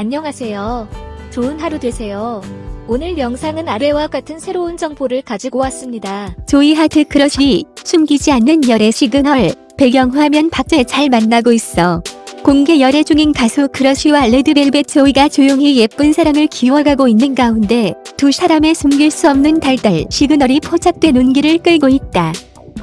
안녕하세요. 좋은 하루 되세요. 오늘 영상은 아래와 같은 새로운 정보를 가지고 왔습니다. 조이 하트 크러쉬 숨기지 않는 열애 시그널 배경화면 박제 잘 만나고 있어. 공개 열애 중인 가수 크러쉬와 레드벨벳 조이가 조용히 예쁜 사랑을 키워가고 있는 가운데 두 사람의 숨길 수 없는 달달 시그널이 포착돼 눈길을 끌고 있다.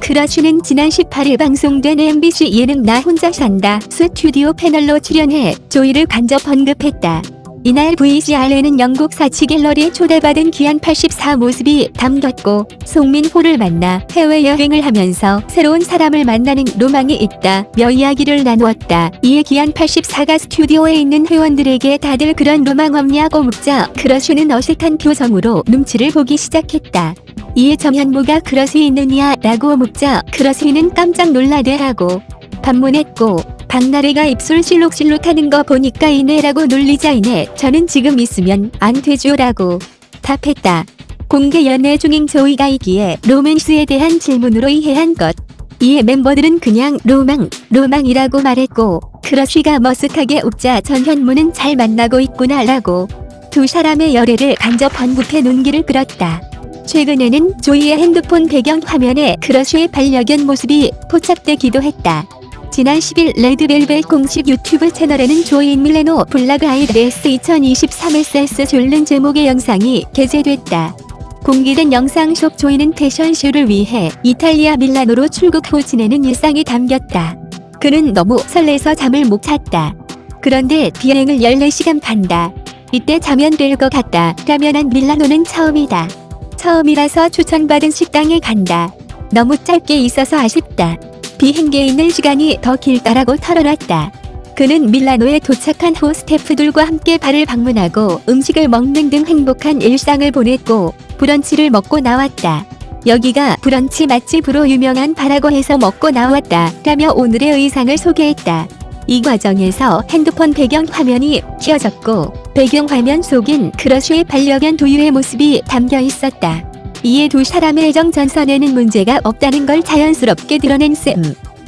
크러쉬는 지난 18일 방송된 MBC 예능 나 혼자 산다 스튜디오 패널로 출연해 조이를 간접 언급했다. 이날 VCR에는 영국 사치 갤러리에 초대받은 기안84 모습이 담겼고 송민호를 만나 해외여행을 하면서 새로운 사람을 만나는 로망이 있다며 이야기를 나누었다. 이에 기안84가 스튜디오에 있는 회원들에게 다들 그런 로망 없냐고 묻자 크러쉬는 어색한 표정으로 눈치를 보기 시작했다. 이에 전현무가 크러쉬 있느냐 라고 묻자 크러쉬는 깜짝 놀라 네 하고 반문했고 박나래가 입술 실룩실룩 하는 거 보니까 있네 라고 놀리자 이내 저는 지금 있으면 안 되죠 라고 답했다. 공개 연애 중인 조이가 있기에 로맨스에 대한 질문으로 이해한 것. 이에 멤버들은 그냥 로망, 로망이라고 말했고 크러쉬가 머쓱하게 웃자 전현무는 잘 만나고 있구나 라고 두 사람의 열애를 간접 언급해 눈길을 끌었다. 최근에는 조이의 핸드폰 배경 화면에 크러쉬의 반려견 모습이 포착되기도 했다. 지난 10일 레드벨벳 공식 유튜브 채널에는 조인 밀레노 블라그 아이드레스 2023SS 줄는 제목의 영상이 게재됐다. 공개된 영상 속 조이는 패션쇼를 위해 이탈리아 밀라노로 출국 후 지내는 일상이 담겼다. 그는 너무 설레서 잠을 못 잤다. 그런데 비행을 14시간 간다. 이때 자면 될 것 같다. 라면 한 밀라노는 처음이다. 처음이라서 추천받은 식당에 간다. 너무 짧게 있어서 아쉽다. 비행기에 있는 시간이 더 길다라고 털어놨다. 그는 밀라노에 도착한 후 스태프들과 함께 바를 방문하고 음식을 먹는 등 행복한 일상을 보냈고 브런치를 먹고 나왔다. 여기가 브런치 맛집으로 유명한 바라고 해서 먹고 나왔다. 라며 오늘의 의상을 소개했다. 이 과정에서 핸드폰 배경 화면이 켜졌고 배경 화면 속엔 크러쉬의 반려견 두유의 모습이 담겨 있었다. 이에 두 사람의 애정 전선에는 문제가 없다는 걸 자연스럽게 드러낸 셈.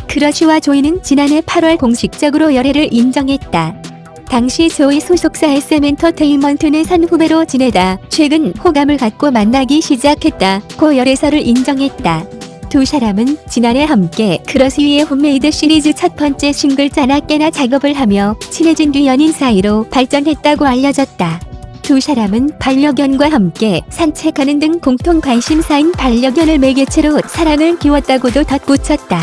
크러쉬와 조이는 지난해 8월 공식적으로 열애를 인정했다. 당시 조이 소속사 SM엔터테인먼트는 선후배로 지내다 최근 호감을 갖고 만나기 시작했다 고 열애설을 인정했다. 두 사람은 지난해 함께 크러쉬의 홈메이드 시리즈 첫 번째 싱글 자나깨나 작업을 하며 친해진 뒤 연인 사이로 발전했다고 알려졌다. 두 사람은 반려견과 함께 산책하는 등 공통 관심사인 반려견을 매개체로 사랑을 키웠다고도 덧붙였다.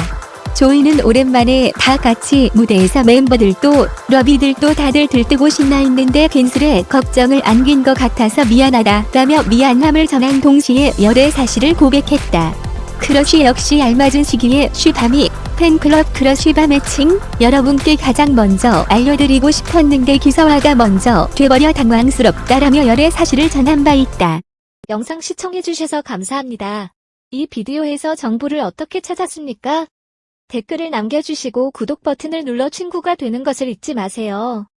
조이는 오랜만에 다 같이 무대에서 멤버들도 러비들도 다들 들뜨고 신나 있는데 괜스레 걱정을 안긴 것 같아서 미안하다 라며 미안함을 전한 동시에 열애 사실을 고백했다. 크러쉬 역시 알맞은 시기에 쉬밤이 팬클럽 크러쉬밤 애칭 여러분께 가장 먼저 알려드리고 싶었는데 기사화가 먼저 돼버려 당황스럽다라며 열애 사실을 전한 바 있다. 영상 시청해주셔서 감사합니다. 이 비디오에서 정보를 어떻게 찾았습니까? 댓글을 남겨주시고 구독 버튼을 눌러 친구가 되는 것을 잊지 마세요.